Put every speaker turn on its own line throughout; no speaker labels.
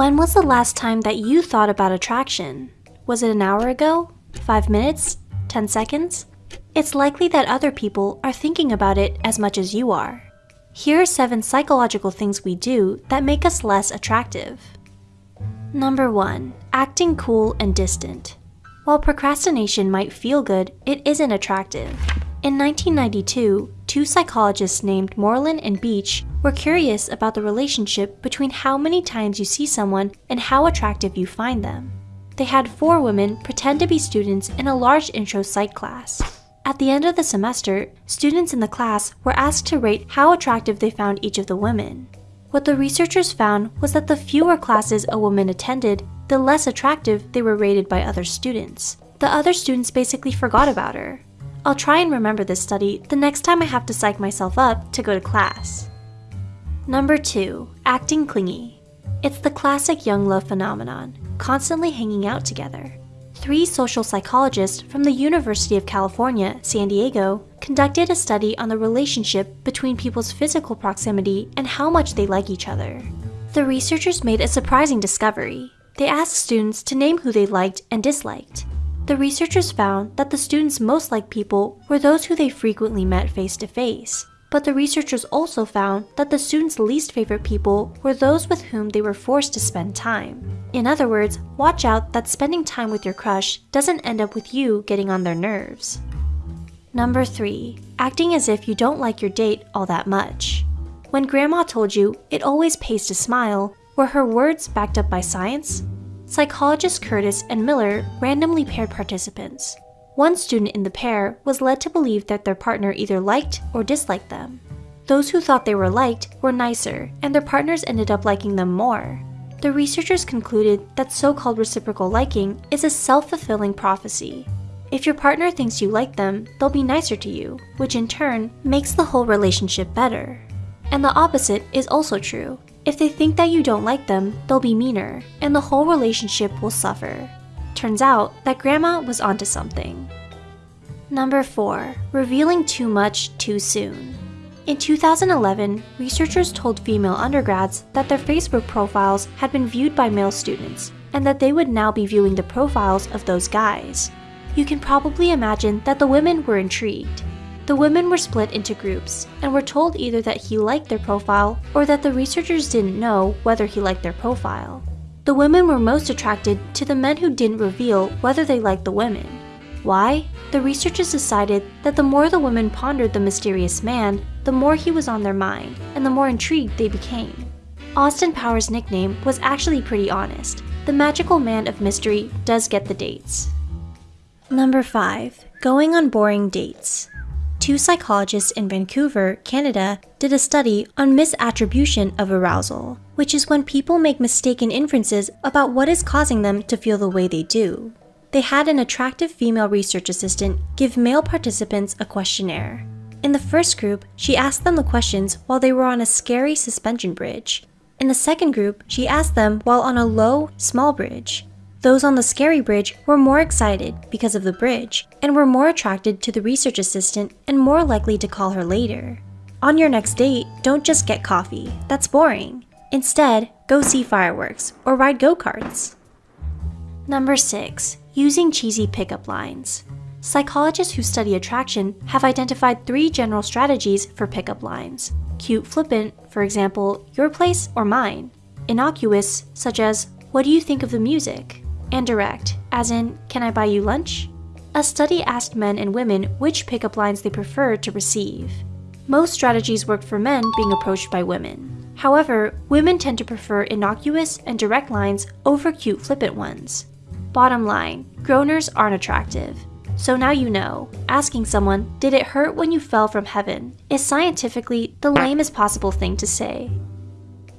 When was the last time that you thought about attraction? Was it an hour ago? Five minutes? Ten seconds? It's likely that other people are thinking about it as much as you are. Here are seven psychological things we do that make us less attractive. Number one, acting cool and distant. While procrastination might feel good, it isn't attractive. In 1992, two psychologists named Moreland and Beach were curious about the relationship between how many times you see someone and how attractive you find them. They had four women pretend to be students in a large intro psych class. At the end of the semester, students in the class were asked to rate how attractive they found each of the women. What the researchers found was that the fewer classes a woman attended, the less attractive they were rated by other students. The other students basically forgot about her. I'll try and remember this study the next time I have to psych myself up to go to class. Number 2. Acting clingy. It's the classic young love phenomenon, constantly hanging out together. Three social psychologists from the University of California, San Diego, conducted a study on the relationship between people's physical proximity and how much they like each other. The researchers made a surprising discovery. They asked students to name who they liked and disliked. The researchers found that the students most liked people were those who they frequently met face to face. But the researchers also found that the students' least favorite people were those with whom they were forced to spend time. In other words, watch out that spending time with your crush doesn't end up with you getting on their nerves. Number 3. Acting as if you don't like your date all that much. When grandma told you it always pays to smile, were her words backed up by science? Psychologists Curtis and Miller randomly paired participants. One student in the pair was led to believe that their partner either liked or disliked them. Those who thought they were liked were nicer, and their partners ended up liking them more. The researchers concluded that so-called reciprocal liking is a self-fulfilling prophecy. If your partner thinks you like them, they'll be nicer to you, which in turn makes the whole relationship better. And the opposite is also true. If they think that you don't like them, they'll be meaner, and the whole relationship will suffer. Turns out that grandma was onto something. Number 4. Revealing too much too soon. In 2011, researchers told female undergrads that their Facebook profiles had been viewed by male students, and that they would now be viewing the profiles of those guys. You can probably imagine that the women were intrigued. The women were split into groups and were told either that he liked their profile or that the researchers didn't know whether he liked their profile. The women were most attracted to the men who didn't reveal whether they liked the women. Why? The researchers decided that the more the women pondered the mysterious man, the more he was on their mind, and the more intrigued they became. Austin Powers' nickname was actually pretty honest. The magical man of mystery does get the dates. Number 5. Going on boring dates two psychologists in Vancouver, Canada, did a study on misattribution of arousal, which is when people make mistaken inferences about what is causing them to feel the way they do. They had an attractive female research assistant give male participants a questionnaire. In the first group, she asked them the questions while they were on a scary suspension bridge. In the second group, she asked them while on a low, small bridge. Those on the scary bridge were more excited because of the bridge and were more attracted to the research assistant and more likely to call her later. On your next date, don't just get coffee, that's boring. Instead, go see fireworks or ride go-karts. Number 6. Using cheesy pickup lines. Psychologists who study attraction have identified three general strategies for pickup lines. Cute flippant, for example, your place or mine. Innocuous, such as, what do you think of the music? And direct, as in, can I buy you lunch? A study asked men and women which pickup lines they preferred to receive. Most strategies worked for men being approached by women. However, women tend to prefer innocuous and direct lines over cute flippant ones. Bottom line, groaners aren't attractive. So now you know, asking someone, did it hurt when you fell from heaven, is scientifically the lamest possible thing to say.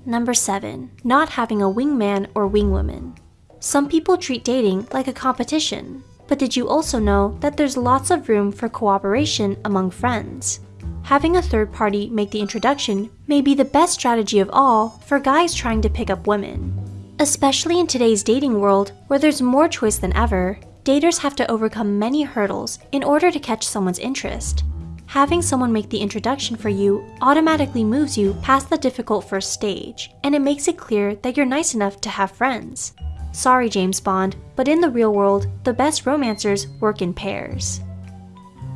Number 7. Not having a wingman or wingwoman. Some people treat dating like a competition, but did you also know that there's lots of room for cooperation among friends? Having a third party make the introduction may be the best strategy of all for guys trying to pick up women. Especially in today's dating world, where there's more choice than ever, daters have to overcome many hurdles in order to catch someone's interest. Having someone make the introduction for you automatically moves you past the difficult first stage, and it makes it clear that you're nice enough to have friends. Sorry, James Bond, but in the real world, the best romancers work in pairs.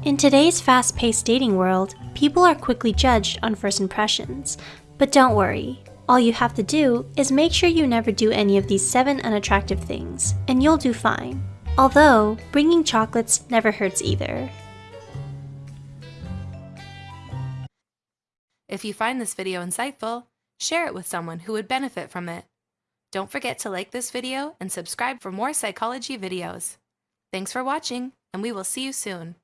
In today's fast paced dating world, people are quickly judged on first impressions. But don't worry, all you have to do is make sure you never do any of these 7 unattractive things, and you'll do fine. Although, bringing chocolates never hurts either.
If you find this video insightful, share it with someone who would benefit from it. Don't forget to like this video and subscribe for more psychology videos. Thanks for watching, and we will see you soon.